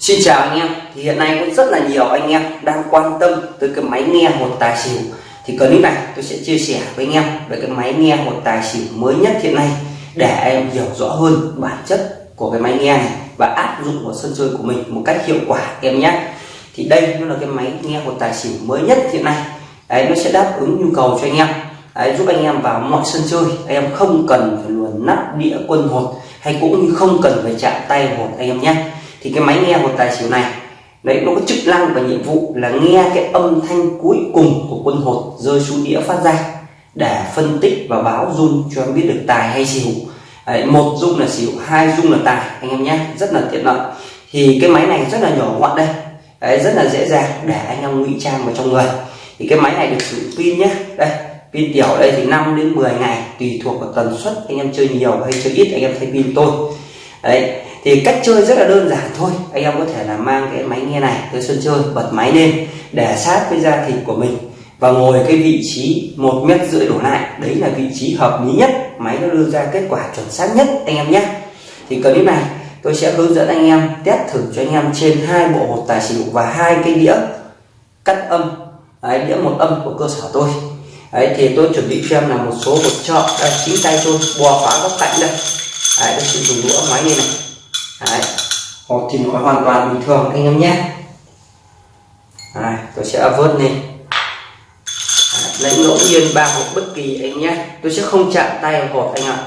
Xin chào anh em. Thì hiện nay cũng rất là nhiều anh em đang quan tâm tới cái máy nghe một tài xỉu. Thì clip này tôi sẽ chia sẻ với anh em về cái máy nghe một tài xỉu mới nhất hiện nay để em hiểu rõ hơn bản chất của cái máy nghe này và áp dụng vào sân chơi của mình một cách hiệu quả em nhé. Thì đây nó là cái máy nghe một tài xỉu mới nhất hiện nay. Đấy nó sẽ đáp ứng nhu cầu cho anh em. Đấy, giúp anh em vào mọi sân chơi. Anh em không cần phải luồn nắp đĩa quân hột hay cũng như không cần phải chạm tay hột anh em nhé thì cái máy nghe một tài xỉu này đấy nó có chức năng và nhiệm vụ là nghe cái âm thanh cuối cùng của quân hột rơi xuống đĩa phát ra để phân tích và báo dung cho em biết được tài hay xỉu. Đấy, một dung là xỉu hai dung là tài anh em nhé rất là tiện lợi. Thì cái máy này rất là nhỏ gọn đây đấy, rất là dễ dàng để anh em ngụy trang vào trong người. Thì cái máy này được sử dụng pin nhé đây pin tiểu đây thì 5 đến 10 ngày tùy thuộc vào tần suất anh em chơi nhiều hay chơi ít anh em thay pin tôi. Đấy thì cách chơi rất là đơn giản thôi. Anh em có thể là mang cái máy nghe này tới sân chơi bật máy lên để sát với da thịt của mình và ngồi cái vị trí một mét rưỡi đổ lại. Đấy là vị trí hợp lý nhất. Máy nó đưa ra kết quả chuẩn xác nhất anh em nhé. Thì clip này tôi sẽ hướng dẫn anh em test thử cho anh em trên hai bộ hột tài xỉu và hai cái đĩa cắt âm. Đấy, đĩa một âm của cơ sở tôi. Đấy thì tôi chuẩn bị cho em là một số hột trợ đây chính tay tôi bò phá góc cạnh đây. Đấy tôi sử dụng đũa máy này này. Đấy. hộp thì nó hoàn toàn bình thường anh em nhé. Đấy, tôi sẽ vớt lên. Đấy, lấy ngẫu nhiên ba hộp bất kỳ anh nhé. Tôi sẽ không chạm tay vào hộp anh ạ.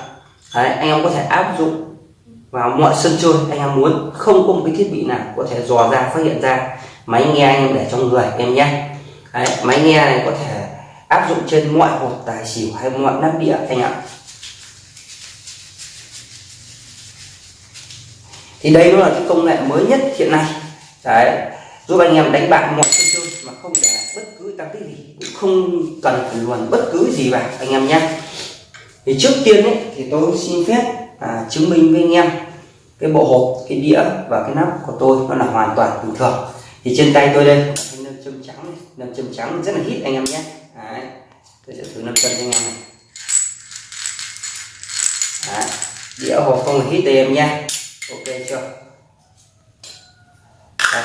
Đấy, anh em có thể áp dụng vào mọi sân chơi anh em muốn. Không có một cái thiết bị nào có thể dò ra phát hiện ra. Máy nghe anh em để trong người em nhé. Đấy, máy nghe này có thể áp dụng trên mọi hộp tài xỉu hay mọi nắp đĩa anh ạ. Thì đây nó là cái công nghệ mới nhất hiện nay. Đấy. Giúp anh em đánh bạc mọi sân chơi mà không để bất cứ tăng tích gì. Cũng không cần phải luồn bất cứ gì vào anh em nhé. Thì trước tiên ấy, thì tôi xin phép à, chứng minh với anh em cái bộ hộp cái đĩa và cái nắp của tôi nó là hoàn toàn bình thường. Thì trên tay tôi đây thanh nâm châm trắng này. nâm châm trắng rất là hít anh em nhé. Đấy. tôi sẽ thử nâm châm cho anh em này. Đấy. đĩa hộp không hít đây em nhé ok chưa? Đây.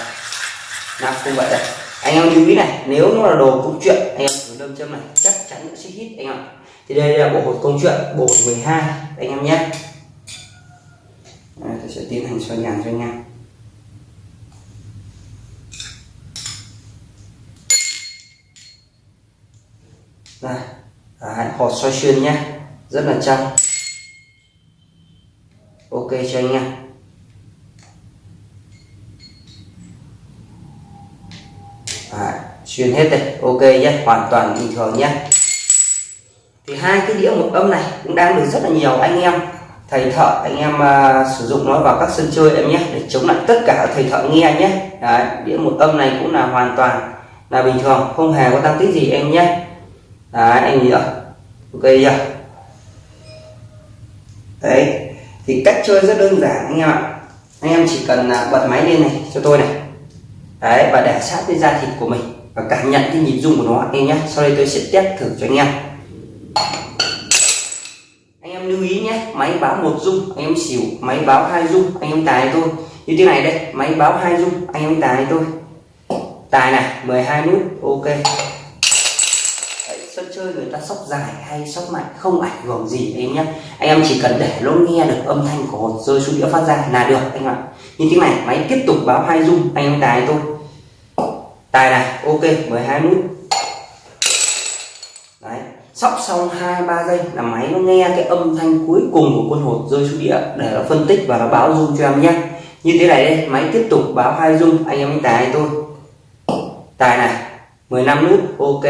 nắp cũng vậy đây. Anh em lưu ý này nếu nó là đồ công chuyện anh em thử đâm châm này chắc chắn nó sẽ hít anh em thì đây là bộ hột công chuyện bộ 12 anh em nhé. Tôi sẽ tiến hành xoay nhàng cho anh em. Đây à, Đấy, hột xoay xuyên nhé. Rất là trong ok cho anh em. Đấy, xuyên hết đây. Ok nhé hoàn toàn bình thường nhé. Thì hai cái đĩa một âm này cũng đang được rất là nhiều anh em thầy thợ anh em uh, sử dụng nó vào các sân chơi em nhé để chống lại tất cả thầy thợ nghe nhé. Đấy, đĩa một âm này cũng là hoàn toàn là bình thường không hề có tăng tích gì em nhé. Đấy, anh nhớ ok chưa? Đấy thì cách chơi rất đơn giản anh em ạ. Anh em chỉ cần à, bật máy lên này cho tôi này đấy, và để sát với da thịt của mình. Và cảm nhận cái nhịp rung của nó anh nhé sau đây tôi sẽ test thử cho anh em. Anh em lưu ý nhé, máy báo một rung, anh em xỉu, máy báo hai rung, anh em tài tôi như thế này đây, máy báo hai rung, anh em tài tôi tài này 12 nút, ok chơi, người ta sóc dài hay sóc mạnh, không ảnh hưởng gì anh nhé anh em chỉ cần để lỗ nghe được âm thanh của hột rơi xuống đĩa phát ra là được anh ạ. Như thế này, máy tiếp tục báo hai dung anh em tài tôi. Tài này, ok 12 nút đấy, sóc xong hai, ba giây là máy nó nghe cái âm thanh cuối cùng của quân hột rơi xuống đĩa để nó phân tích và nó báo dung cho em nhé như thế này đây, máy tiếp tục báo hai dung anh em tài tôi. Tài này 15 nút ok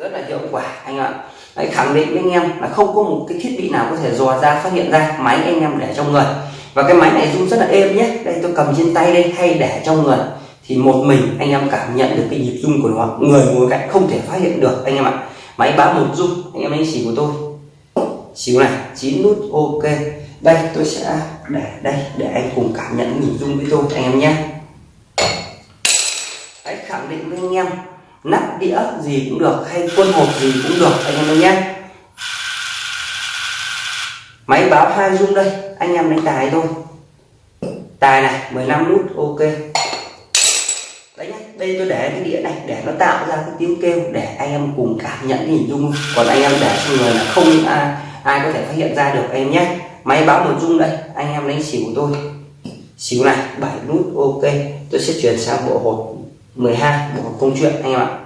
rất là hiệu quả anh ạ. Đấy, khẳng định với anh em là không có một cái thiết bị nào có thể dò ra phát hiện ra máy anh em để trong người. Và cái máy này rung rất là êm nhé. Đây tôi cầm trên tay đây hay để trong người. Thì một mình anh em cảm nhận được cái nhịp rung của nó. Người ngồi cạnh không thể phát hiện được anh em ạ. Máy báo một rung anh em anh xỉu của tôi. Xỉu này chín nút ok. Đây tôi sẽ để đây để anh cùng cảm nhận nhịp rung với tôi anh em nhé. Đấy, khẳng định với anh em nắp đĩa gì cũng được hay quân hộp gì cũng được anh em nhé. Máy báo hai rung đây anh em đánh tài thôi. Tài này 15 nút ok. Đấy nhá đây tôi để cái đĩa này để nó tạo ra cái tiếng kêu để anh em cùng cảm nhận cái hình dung. Còn anh em để cho người là không ai, ai có thể phát hiện ra được em nhé. Máy báo một rung đây anh em đánh xỉu tôi. Xíu này 7 nút ok. Tôi sẽ chuyển sang bộ hột 12 bộ hột công chuyện anh em ạ.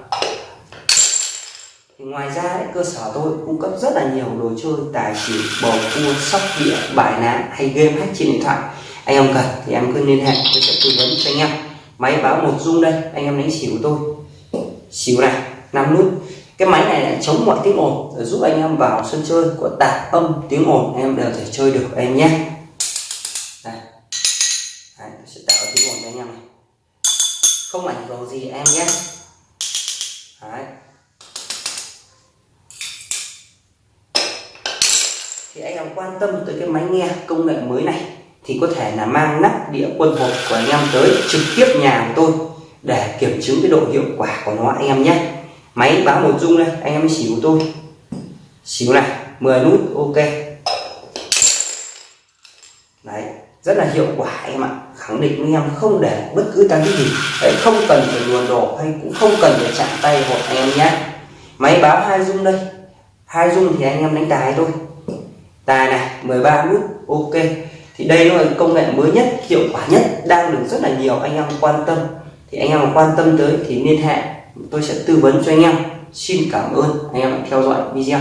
Thì ngoài ra đấy, cơ sở tôi cung cấp rất là nhiều đồ chơi tài xỉu bầu cua sóc đĩa bài ná hay game hack trên điện thoại. Anh em cần thì em cứ liên hệ tôi sẽ tư vấn cho anh em. Máy báo một dung đây anh em đánh xỉu tôi. Xỉu này 5 nút. Cái máy này lại chống mọi tiếng ồn để giúp anh em vào sân chơi của tạp âm tiếng ồn em đều thể chơi được em nhé. Đây. Không ảnh hưởng gì em nhé? Đấy. thì anh em quan tâm tới cái máy nghe công nghệ mới này thì có thể là mang nắp đĩa quân hộp của anh em tới trực tiếp nhà của tôi để kiểm chứng cái độ hiệu quả của nó anh em nhé. Máy báo một dung đây, anh em xỉu tôi. Xỉu này 10 nút, ok. Đấy rất là hiệu quả em ạ. Khẳng định với em không để bất cứ tăng cái gì. Đấy, không cần phải luồn đổ hay cũng không cần phải chạm tay hột anh em nhé máy báo hai dung đây. Hai dung thì anh em đánh tài thôi. Tài này 13 nút, ok. Thì đây nó là công nghệ mới nhất, hiệu quả nhất, đang được rất là nhiều anh em quan tâm. Thì anh em quan tâm tới thì liên hệ, tôi sẽ tư vấn cho anh em. Xin cảm ơn anh em đã theo dõi video.